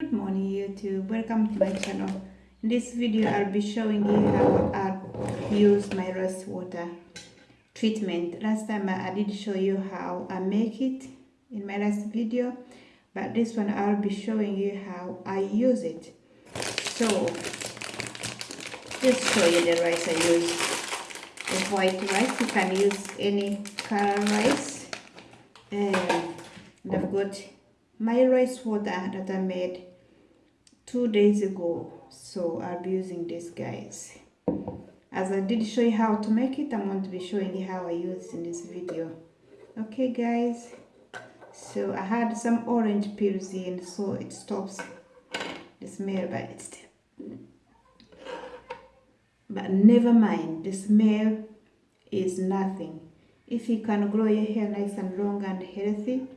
Good morning YouTube, welcome to my channel. In this video I'll be showing you how I use my rice water treatment. Last time I did show you how I make it in my last video, but this one I'll be showing you how I use it. So, just show you the rice I use. The white rice, you can use any color rice. And I've got my rice water that I made two days ago so I'll be using this guys. As I did show you how to make it I'm going to be showing you how I use it in this video. Okay guys? So I had some orange peels in so it stops the smell but it's still but never mind. The smell is nothing. If you can grow your hair nice and long and healthy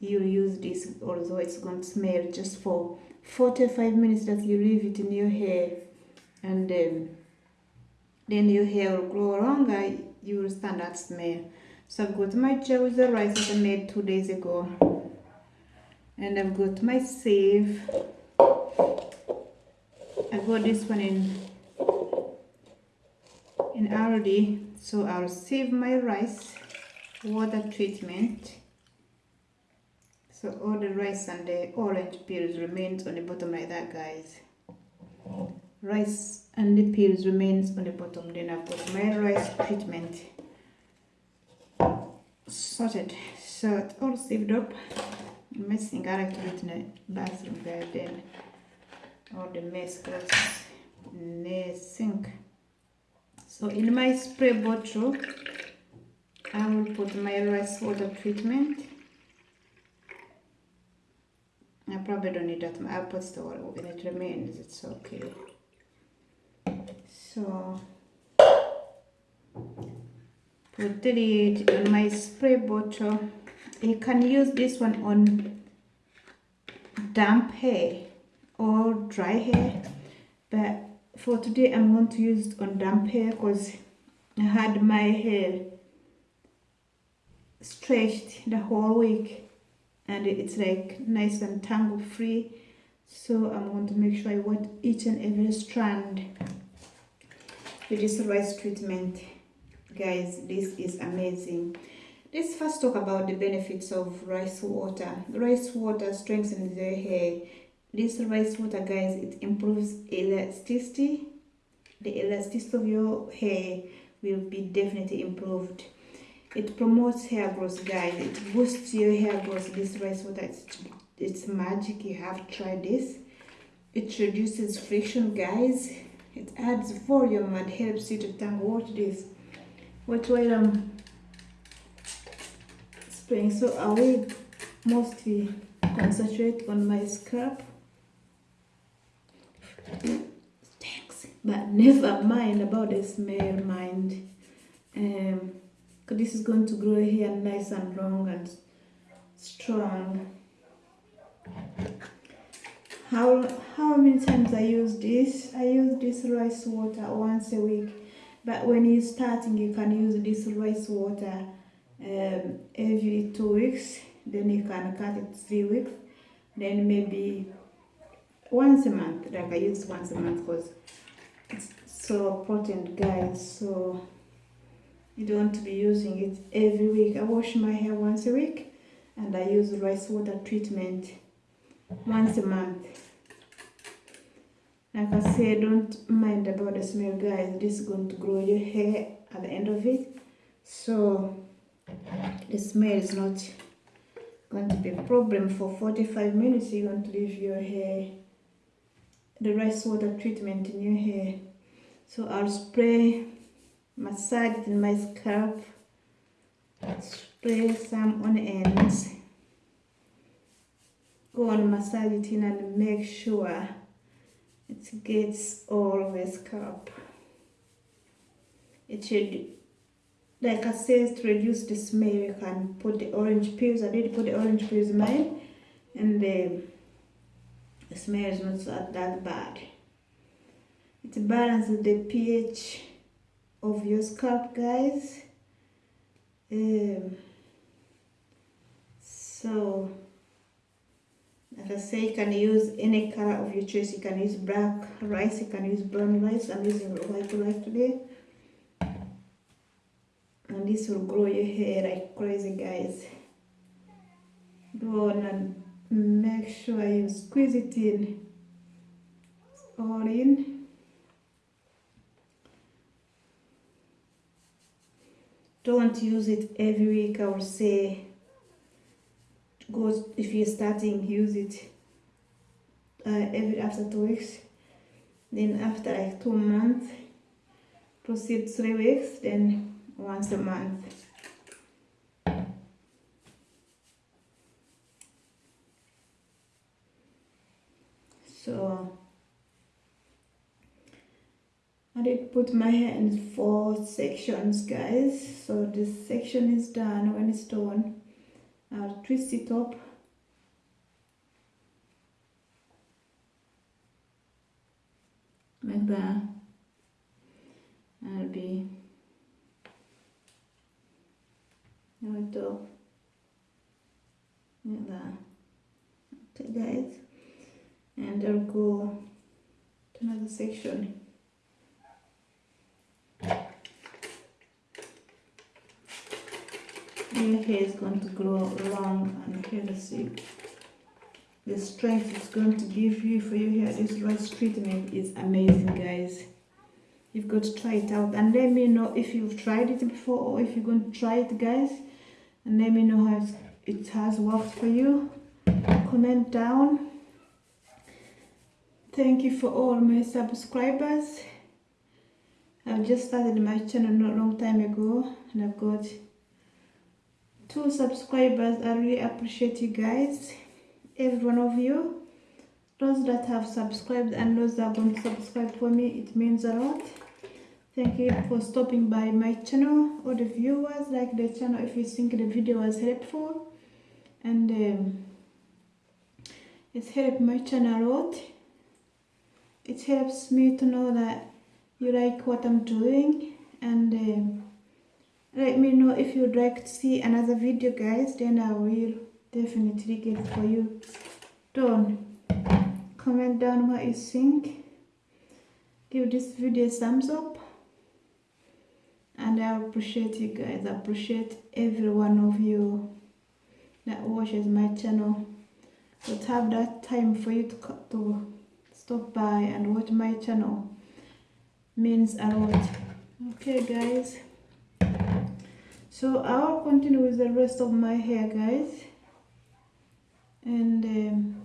you use this although it's going to smell just for 45 minutes that you leave it in your hair and um, then your hair will grow longer you will stand that smell. So I've got my gel with the rice that I made two days ago and I've got my sieve. I got this one in in already so I'll save my rice water treatment so all the rice and the orange peels remains on the bottom like that guys. Rice and the peels remains on the bottom. Then I've got my rice treatment sorted. So it's all saved up. Messing I like to it in the bathroom there then all the mess goes in the sink. So in my spray bottle I will put my rice water treatment I probably don't need that. I'll put the it remains. It's okay. So put it on my spray bottle. You can use this one on damp hair or dry hair. But for today, I'm going to use it on damp hair because I had my hair stretched the whole week and it's like nice and tangle free so I'm going to make sure I wet each and every strand. With this rice treatment. Guys this is amazing. Let's first talk about the benefits of rice water. Rice water strengthens the hair. This rice water guys it improves elasticity. The elasticity of your hair will be definitely improved it promotes hair growth guys. It boosts your hair growth. This rice water it's, it's magic. You have try this. It reduces friction guys. It adds volume and helps you to tangle watch this. Watch while i'm spraying. So i will mostly concentrate on my scalp thanks. But never mind about the smell mind. Um this is going to grow hair nice and long and strong. How how many times I use this? I use this rice water once a week. But when you're starting you can use this rice water um, every two weeks. Then you can cut it three weeks. Then maybe once a month like I use once a month because it's so potent guys. So you don't want to be using it every week. I wash my hair once a week and I use rice water treatment once a month. Like I said, don't mind about the smell guys. This is going to grow your hair at the end of it. So the smell is not going to be a problem for 45 minutes. You're going to leave your hair, the rice water treatment in your hair. So I'll spray massage in my scalp. Spray some on ends go and massage it in and make sure it gets all the scalp. It should like I said to reduce the smell. You can put the orange peels I did put the orange peels in mine. And the, the smell is not that bad. It balances the pH of your scalp guys. Um, so as I say you can use any color of your choice. You can use black rice you can use brown rice I'm using white rice today. And this will grow your hair like crazy guys. Go on and make sure you squeeze it in. All in don't use it every week. I would say go if you're starting use it uh, every after two weeks. Then after like two months proceed three weeks then once a month so I did put my hair in four sections guys. So this section is done. When it's done I'll twist it up. Like that. I'll be that. Like that. Okay guys. And I'll go to another section your hair is going to grow long and healthy. The strength it's going to give you for your hair, this rice treatment is amazing guys. You've got to try it out and let me know if you've tried it before or if you're going to try it guys. And let me know how it has worked for you. Comment down. Thank you for all my subscribers. I've just started my channel not long time ago and I've got two subscribers i really appreciate you guys every one of you. Those that have subscribed and those that going to subscribe for me it means a lot. Thank you for stopping by my channel. All the viewers like the channel if you think the video was helpful. And um, it's helped my channel a lot. It helps me to know that you like what i'm doing. And um, let me know if you'd like to see another video guys then i will definitely get it for you. Done comment down what you think. Give this video a thumbs up. And i appreciate you guys. I appreciate every one of you that watches my channel. But have that time for you to, to stop by and watch my channel. Means a lot. Okay guys so I'll continue with the rest of my hair guys. And um,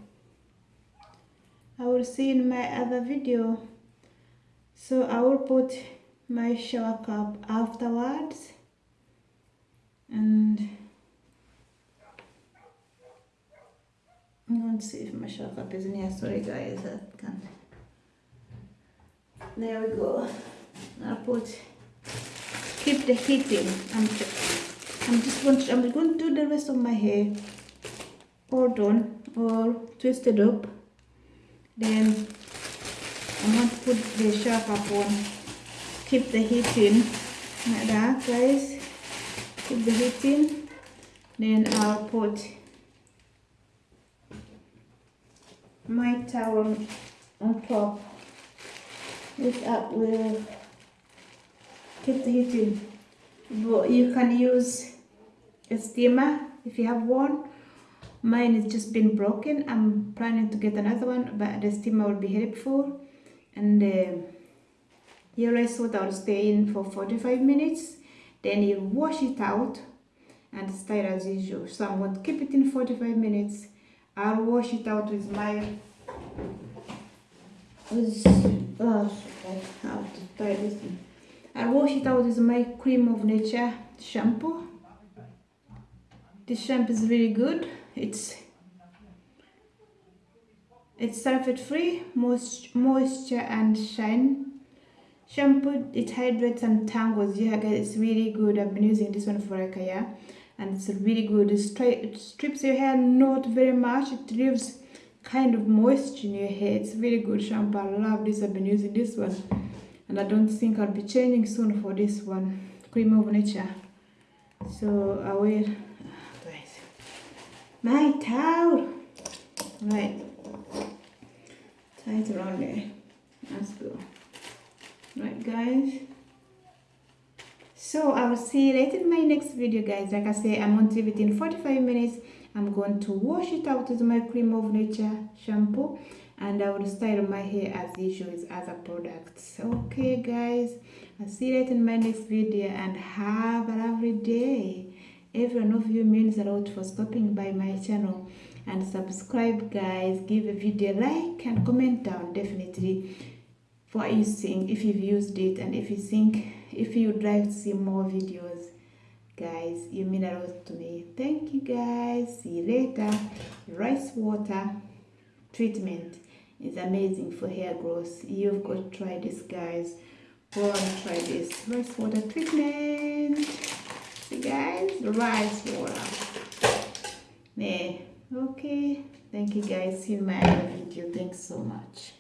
I will see in my other video. So I will put my shower cap afterwards. And I'm going to see if my shower cap is in here. Sorry guys I can't. There we go. I'll put keep the heat in I'm, I'm just going to, I'm going to do the rest of my hair all done all twisted up. Then I'm going to put the sharp up on. Keep the heat in like that guys. Keep the heat in then I'll put my towel on top. This up will keep the heat in you can use a steamer if you have one. Mine has just been broken. I'm planning to get another one but the steamer will be helpful and uh, your rice water will stay in for 45 minutes. Then you wash it out and style as usual. So i'm going to keep it in 45 minutes. I'll wash it out with my with oh, I have to tie this in. I'll wash it out with my Creme of Nature shampoo. This shampoo is really good. It's it's sulfate free moisture and shine. Shampoo it hydrates and tangles. Yeah guys it's really good. I've been using this one for like a year. And it's really good. It, it strips your hair not very much. It leaves kind of moisture in your hair. It's really good shampoo. I love this. I've been using this one and i don't think i'll be changing soon for this one. Creme of Nature. So i will. My towel. Right. Tie it around there. Let's go right guys. So i will see you later in my next video guys. Like i say i'm on to within 45 minutes. I'm going to wash it out with my Creme of Nature shampoo and i will style my hair as usual with other products okay guys i'll see you later in my next video and have a lovely day. Every one of you means a lot for stopping by my channel. And subscribe guys give a video like and comment down definitely for you think if you've used it and if you think if you'd like to see more videos. Guys you mean a lot to me. Thank you guys. See you later. Rice water treatment is amazing for hair growth. You've got to try this guys. Go and try this. Rice water treatment. See guys? Rice water. There. Okay. Thank you guys. See my other video. Thanks so much